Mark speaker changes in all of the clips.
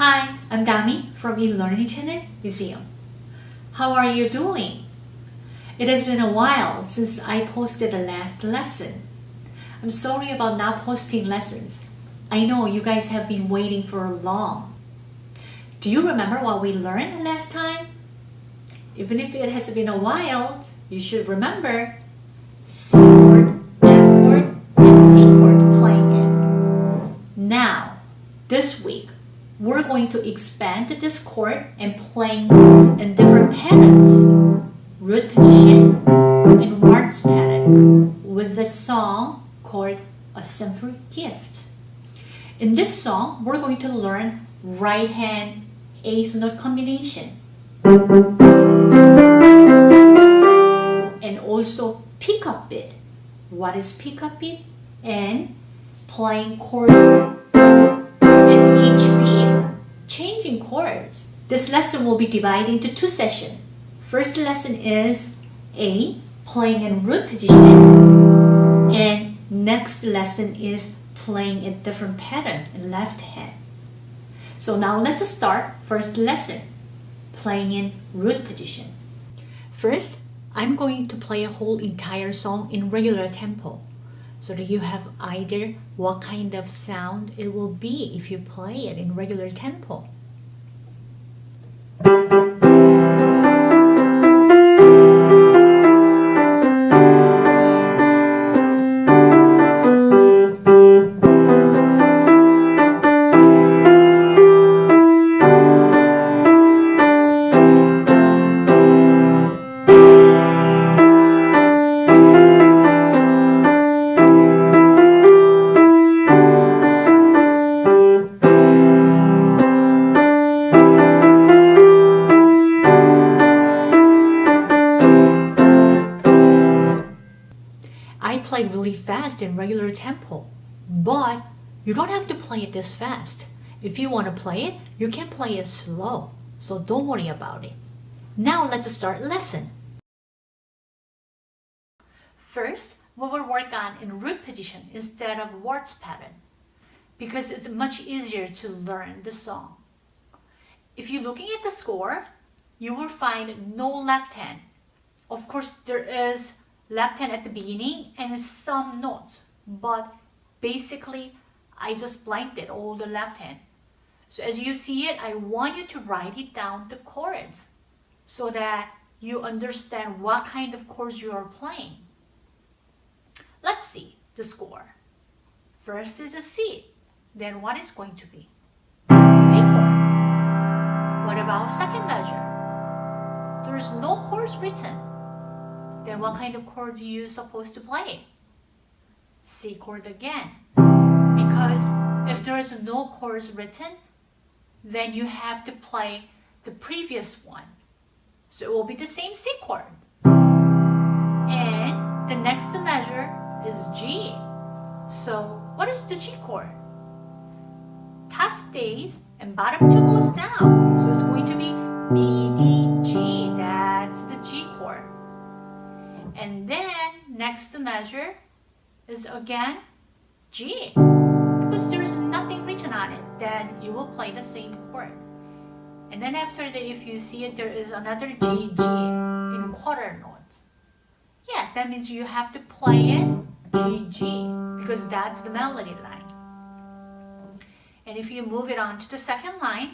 Speaker 1: Hi, I'm Dami from eLearning Channel Museum. How are you doing? It has been a while since I posted the last lesson. I'm sorry about not posting lessons. I know you guys have been waiting for a long. Do you remember what we learned last time? Even if it has been a while, you should remember we're going to expand this chord and playing in different patterns, root position and waltz pattern with the song called A Simple Gift. In this song, we're going to learn right hand eighth note combination and also pickup beat. What is pickup beat? And playing chords in each beat, This lesson will be divided into two sessions. First lesson is A, playing in root position, and next lesson is playing a different pattern in left hand. So now let's start first lesson, playing in root position. First, I'm going to play a whole entire song in regular tempo so that you have idea what kind of sound it will be if you play it in regular tempo. You don't have to play it this fast. If you want to play it, you can play it slow, so don't worry about it. Now let's start lesson. First, we will work on in root position instead of waltz pattern because it's much easier to learn the song. If you're looking at the score, you will find no left hand. Of course, there is left hand at the beginning and some notes, but basically I just blanked it all the left hand. So as you see it, I want you to write it down the chords so that you understand what kind of chords you are playing. Let's see the score. First is a C, then what is going to be? C chord. What about second measure? There's no chords written then what kind of chord are you supposed to play? C chord again. Because if there is no chords written, then you have to play the previous one. So it will be the same C chord. And the next measure is G. So what is the G chord? Top stays and bottom two goes down. So it's going to be B, D, G. That's the G chord. And then next measure is again G. Because there's nothing written on it, then you will play the same chord. And then after that, if you see it, there is another G, G in quarter notes. Yeah, that means you have to play it G, G, because that's the melody line. And if you move it on to the second line,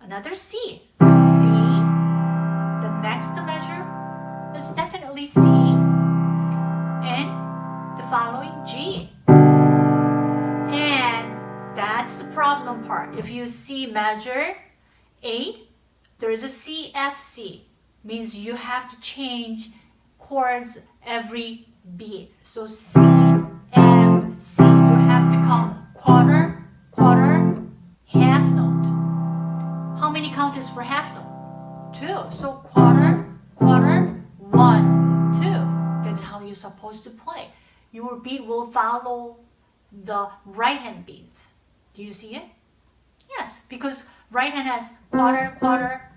Speaker 1: another C. So C, measure 8, there is a C, F, C. Means you have to change chords every beat. So C, F, C. You have to count quarter, quarter, half note. How many count is for half note? Two. So quarter, quarter, one, two. That's how you're supposed to play. Your beat will follow the right hand beats. Do you see it? Yes, because right hand has quarter, quarter,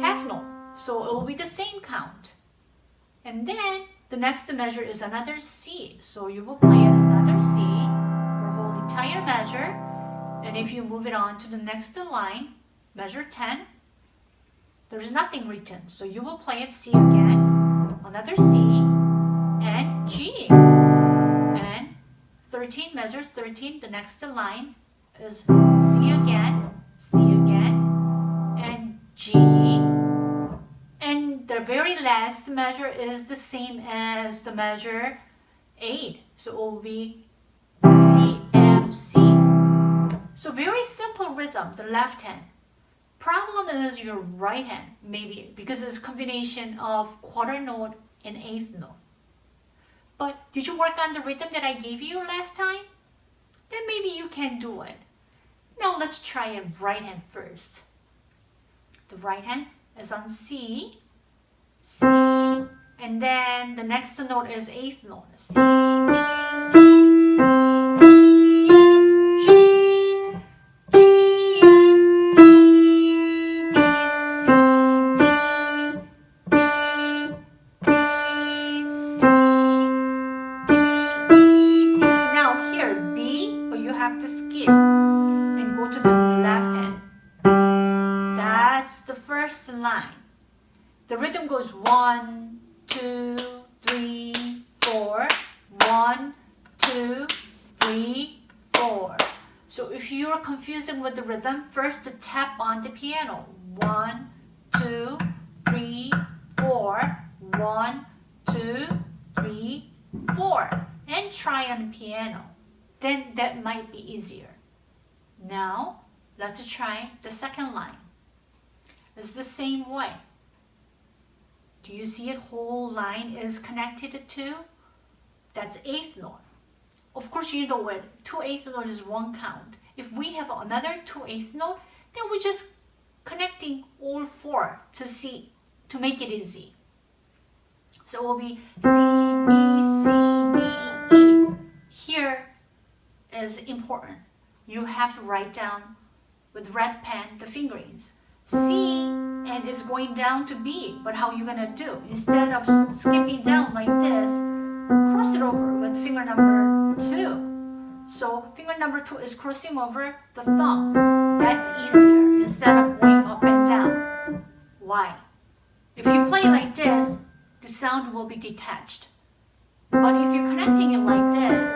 Speaker 1: half note. So it will be the same count. And then the next measure is another C. So you will play another C for whole entire measure. And if you move it on to the next line, measure 10, there's nothing written. So you will play it C again, another C, and G. And 13 measures 13, the next line is C again, C again, and G. And the very last measure is the same as the measure 8. So it will be C, F, C. So very simple rhythm, the left hand. Problem is your right hand, maybe, because it's combination of quarter note and eighth note. But did you work on the rhythm that I gave you last time? Then maybe you can do it. Now let's try it right hand first. The right hand is on C, C, and then the next note is eighth note, C, D, E, So if you're confusing with the rhythm, first tap on the piano. One, two, three, four. One, two, three, four. And try on the piano. Then that might be easier. Now, let's try the second line. It's the same way. Do you see it? Whole line is connected to? That's eighth note. Of course, you know what? Two eighth note is one count. If we have another two eighth note, then we're just connecting all four to C, to make it easy. So it will be C, B, C, D, E. Here is important. You have to write down with red pen the fingerings. C and it's going down to B. But how are you gonna do? Instead of skipping down like this, cross it over with finger number two. So finger number two is crossing over the thumb. That's easier instead of going up and down. Why? If you play like this, the sound will be detached. But if you're connecting it like this,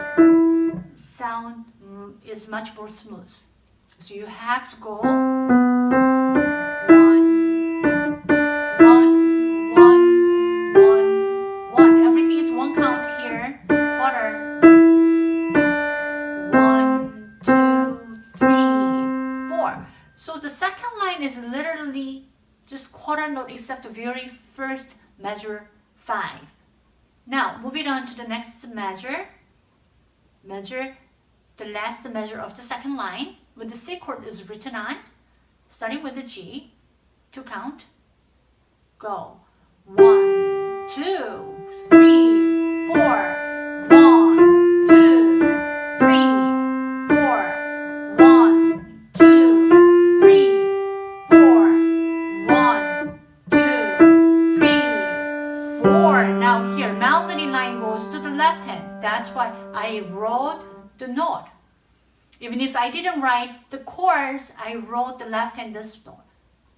Speaker 1: sound mm, is much more smooth. So you have to go except the very first measure 5. Now, moving on to the next measure. Measure the last measure of the second line with the C chord is written on, starting with the G, to count. Go. One, two, three, the note. Even if I didn't write the chords, I wrote the left hand this note.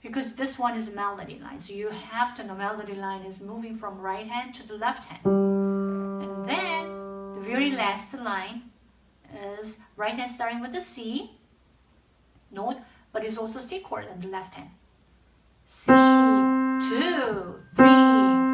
Speaker 1: Because this one is a melody line. So you have to know melody line is moving from right hand to the left hand. And then the very last line is right hand starting with the C note, but it's also C chord in the left hand. C, two, three,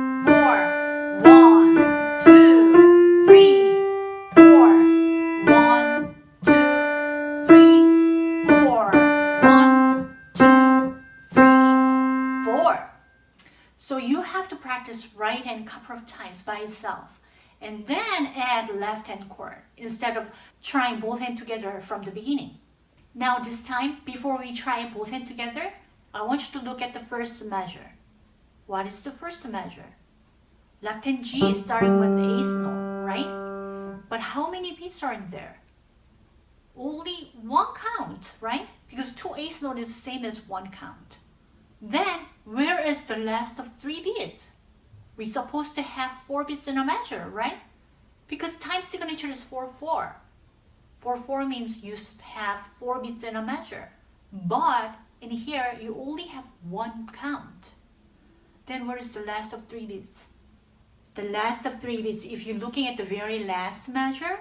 Speaker 1: practice right hand a couple of times by itself and then add left hand chord instead of trying both hands together from the beginning. Now this time, before we try both hands together, I want you to look at the first measure. What is the first measure? Left hand G is starting with the eighth note, right? But how many beats are in there? Only one count, right? Because two eighth note is the same as one count. Then, where is the last of three beats? We're supposed to have four beats in a measure, right? Because time signature is 4, 4. 4-4 means you have four beats in a measure. But in here, you only have one count. Then where is the last of three beats? The last of three beats, if you're looking at the very last measure,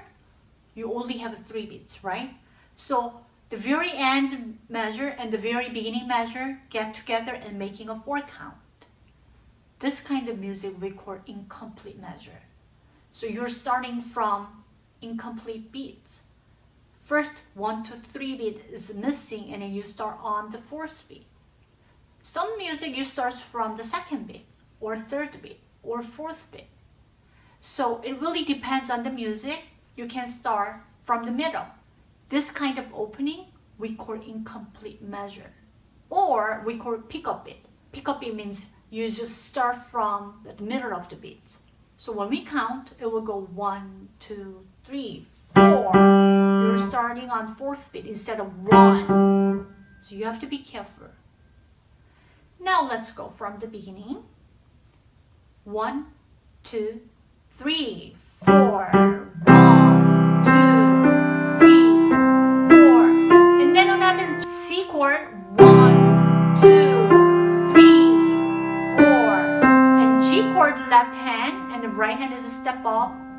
Speaker 1: you only have three beats, right? So the very end measure and the very beginning measure get together and making a four count. This kind of music we call incomplete measure. So you're starting from incomplete beats. First one to three beat is missing and then you start on the fourth beat. Some music you start from the second beat or third beat or fourth beat. So it really depends on the music. You can start from the middle. This kind of opening we call incomplete measure or we call pickup beat. Pickup beat means you just start from the middle of the beat. So when we count, it will go one, two, three, four. You're starting on fourth beat instead of one. So you have to be careful. Now let's go from the beginning. One, two, three, four. Right hand is a step up.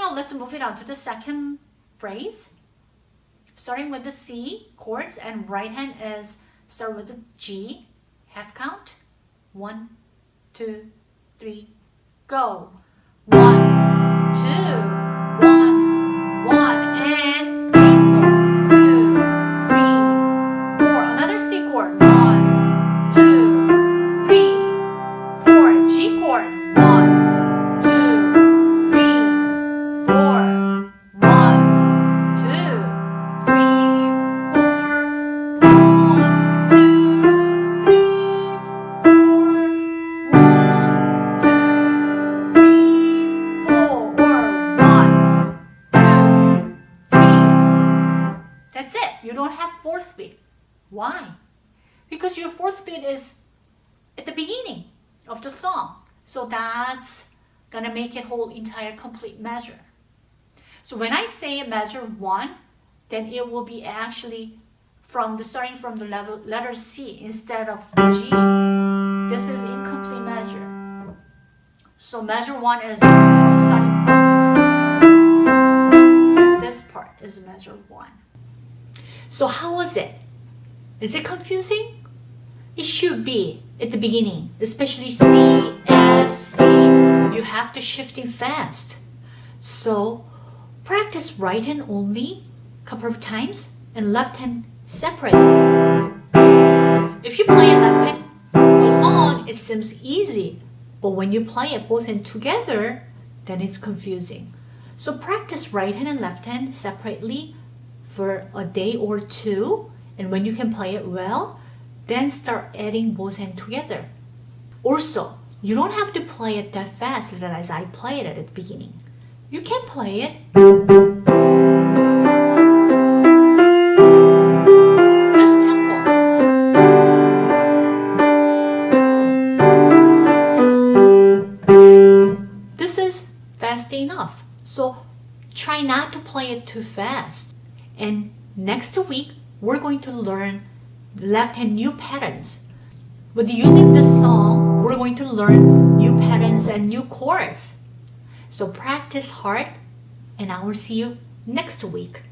Speaker 1: Now let's move it on to the second phrase. Starting with the C chords and right hand is start with the G, half count. One, two, three, go. One, two, beginning of the song. So that's gonna make it whole entire complete measure. So when I say measure one, then it will be actually from the starting from the level letter C instead of G. This is incomplete measure. So measure one is from starting from this part is measure one. So how was it? Is it confusing? It should be at the beginning, especially C, F, C. You have to shifting fast. So practice right hand only a couple of times and left hand separate. If you play it left hand alone, it seems easy. But when you play it both hand together, then it's confusing. So practice right hand and left hand separately for a day or two. And when you can play it well, then start adding both hands together. Also, you don't have to play it that fast as I played it at the beginning. You can play it this tempo. This is fast enough. So try not to play it too fast. And next week, we're going to learn left hand new patterns. With using this song, we're going to learn new patterns and new chords. So practice hard and I will see you next week.